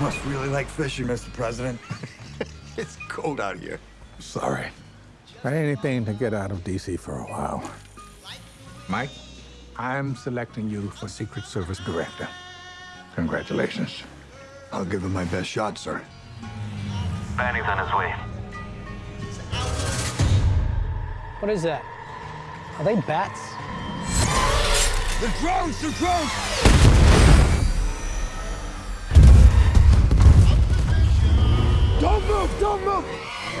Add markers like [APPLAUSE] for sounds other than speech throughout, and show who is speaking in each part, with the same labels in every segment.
Speaker 1: must really like fishing, Mr. President. [LAUGHS] it's cold out here.
Speaker 2: Sorry. But anything to get out of D.C. for a while. Mike, I'm selecting you for Secret Service Director. Congratulations.
Speaker 1: I'll give it my best shot, sir.
Speaker 3: Banny's on his way.
Speaker 4: What is that? Are they bats?
Speaker 1: The drones! The drones!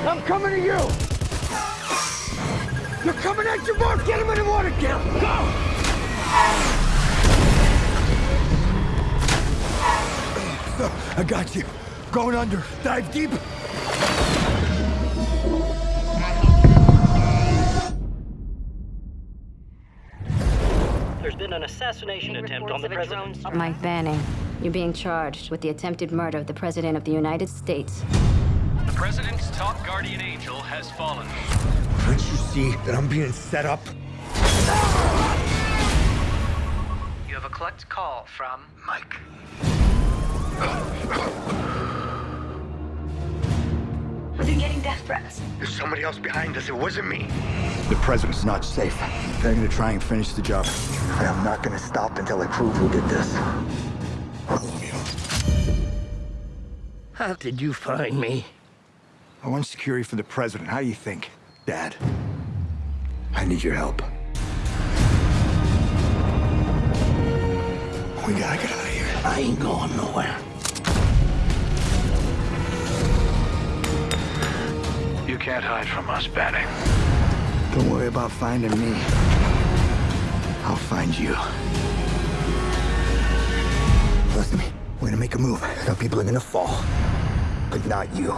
Speaker 1: I'm coming to you! You're coming at your mark! Get him in the water! Get him! Go! I got you. Going under. Dive deep.
Speaker 5: There's been an assassination attempt on the president.
Speaker 6: Mike Banning, you're being charged with the attempted murder of the President of the United States.
Speaker 3: The president's top guardian angel has fallen.
Speaker 1: Can't you see that I'm being set up?
Speaker 7: You have a collect call from
Speaker 1: Mike.
Speaker 8: We've been getting death threats.
Speaker 1: There's somebody else behind us. It wasn't me. The president's not safe. They're gonna try and finish the job. And I'm not gonna stop until I prove who did this.
Speaker 7: How did you find me?
Speaker 1: I want security for the president. How do you think, Dad? I need your help. We gotta get out of here.
Speaker 7: I ain't going nowhere.
Speaker 3: You can't hide from us, Banning.
Speaker 1: Don't worry about finding me. I'll find you. Listen to me. We're gonna make a move. Some people are gonna fall. But not you.